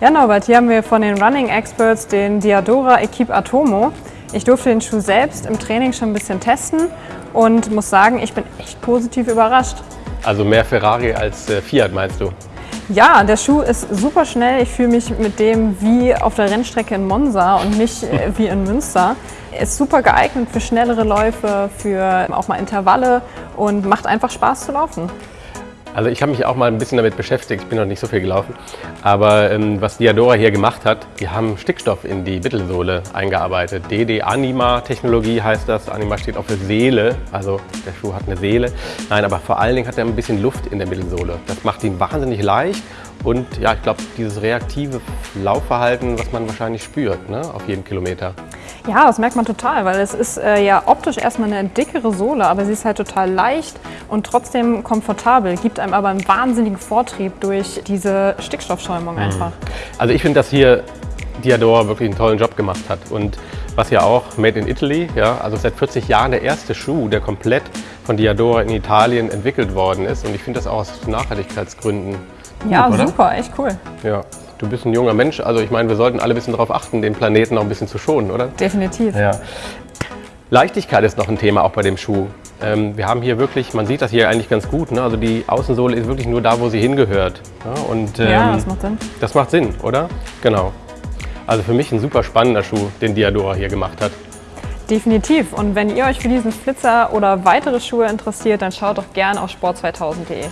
Ja, Norbert, hier haben wir von den Running Experts den Diadora Equipe Atomo. Ich durfte den Schuh selbst im Training schon ein bisschen testen und muss sagen, ich bin echt positiv überrascht. Also mehr Ferrari als äh, Fiat meinst du? Ja, der Schuh ist super schnell. Ich fühle mich mit dem wie auf der Rennstrecke in Monza und nicht äh, wie in Münster. Er Ist super geeignet für schnellere Läufe, für auch mal Intervalle und macht einfach Spaß zu laufen. Also ich habe mich auch mal ein bisschen damit beschäftigt, ich bin noch nicht so viel gelaufen. Aber ähm, was Diadora hier gemacht hat, die haben Stickstoff in die Mittelsohle eingearbeitet. DD Anima Technologie heißt das. Anima steht auch für Seele, also der Schuh hat eine Seele. Nein, aber vor allen Dingen hat er ein bisschen Luft in der Mittelsohle. Das macht ihn wahnsinnig leicht und ja, ich glaube, dieses reaktive Laufverhalten, was man wahrscheinlich spürt ne, auf jedem Kilometer. Ja, das merkt man total, weil es ist äh, ja optisch erstmal eine dickere Sohle, aber sie ist halt total leicht und trotzdem komfortabel, gibt einem aber einen wahnsinnigen Vortrieb durch diese Stickstoffschäumung mhm. einfach. Also ich finde, dass hier Diadora wirklich einen tollen Job gemacht hat und was ja auch Made in Italy, ja, also seit 40 Jahren der erste Schuh, der komplett von Diadora in Italien entwickelt worden ist und ich finde das auch aus Nachhaltigkeitsgründen ja, gut, super, echt cool. Ja, du bist ein junger Mensch, also ich meine, wir sollten alle ein bisschen darauf achten, den Planeten noch ein bisschen zu schonen, oder? Definitiv. Ja. Leichtigkeit ist noch ein Thema auch bei dem Schuh. Ähm, wir haben hier wirklich, man sieht das hier eigentlich ganz gut, ne? also die Außensohle ist wirklich nur da, wo sie hingehört. Ja, und, ähm, ja, das macht Sinn. Das macht Sinn, oder? Genau. Also für mich ein super spannender Schuh, den Diadora hier gemacht hat. Definitiv. Und wenn ihr euch für diesen Flitzer oder weitere Schuhe interessiert, dann schaut doch gerne auf sport2000.de.